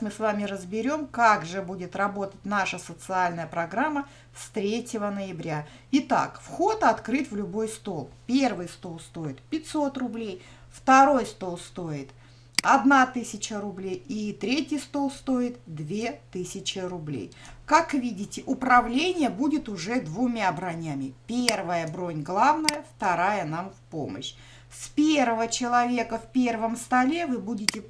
мы с вами разберем, как же будет работать наша социальная программа с 3 ноября. Итак, вход открыт в любой стол. Первый стол стоит 500 рублей, второй стол стоит 1000 рублей и третий стол стоит 2000 рублей. Как видите, управление будет уже двумя бронями. Первая бронь главная, вторая нам в помощь. С первого человека в первом столе вы будете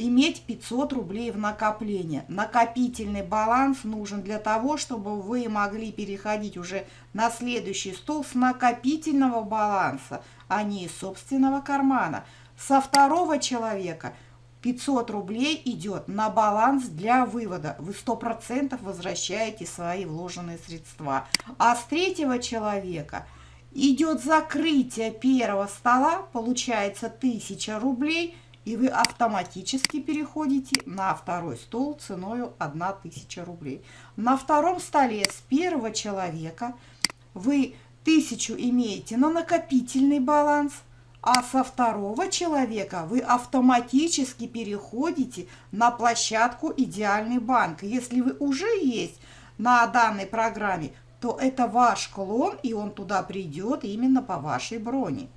иметь 500 рублей в накопление. Накопительный баланс нужен для того, чтобы вы могли переходить уже на следующий стол с накопительного баланса, а не из собственного кармана. Со второго человека 500 рублей идет на баланс для вывода. Вы 100% возвращаете свои вложенные средства. А с третьего человека идет закрытие первого стола, получается 1000 рублей – и вы автоматически переходите на второй стол ценой 1000 рублей. На втором столе с первого человека вы 1000 имеете на накопительный баланс, а со второго человека вы автоматически переходите на площадку «Идеальный банк». Если вы уже есть на данной программе, то это ваш клон, и он туда придет именно по вашей броне.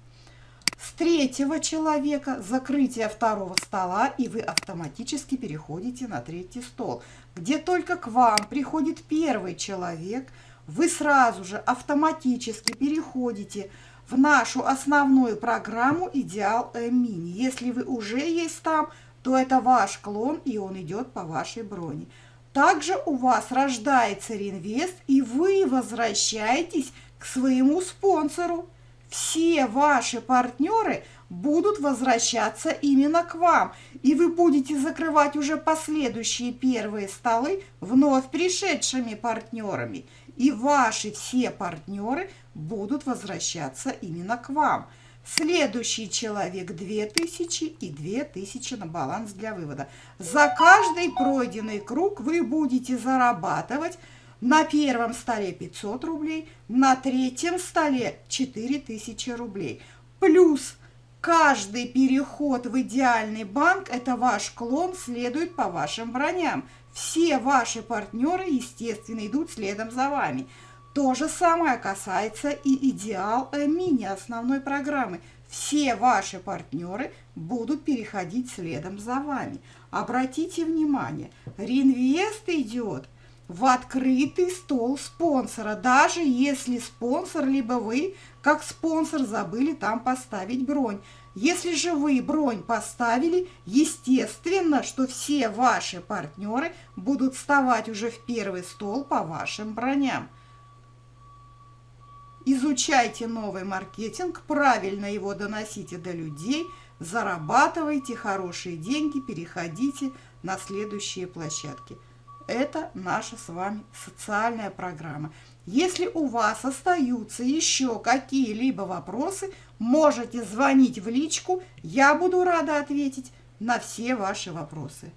С третьего человека закрытие второго стола, и вы автоматически переходите на третий стол. Где только к вам приходит первый человек, вы сразу же автоматически переходите в нашу основную программу «Идеал Мини». Если вы уже есть там, то это ваш клон, и он идет по вашей броне. Также у вас рождается реинвест, и вы возвращаетесь к своему спонсору все ваши партнеры будут возвращаться именно к вам, и вы будете закрывать уже последующие первые столы вновь пришедшими партнерами, и ваши все партнеры будут возвращаться именно к вам. Следующий человек 2000 и 2000 на баланс для вывода. За каждый пройденный круг вы будете зарабатывать на первом столе 500 рублей, на третьем столе 4000 рублей. Плюс каждый переход в идеальный банк – это ваш клон, следует по вашим броням. Все ваши партнеры, естественно, идут следом за вами. То же самое касается и идеал мини основной программы. Все ваши партнеры будут переходить следом за вами. Обратите внимание, реинвест идет в открытый стол спонсора, даже если спонсор, либо вы, как спонсор, забыли там поставить бронь. Если же вы бронь поставили, естественно, что все ваши партнеры будут вставать уже в первый стол по вашим броням. Изучайте новый маркетинг, правильно его доносите до людей, зарабатывайте хорошие деньги, переходите на следующие площадки. Это наша с вами социальная программа. Если у вас остаются еще какие-либо вопросы, можете звонить в личку, я буду рада ответить на все ваши вопросы.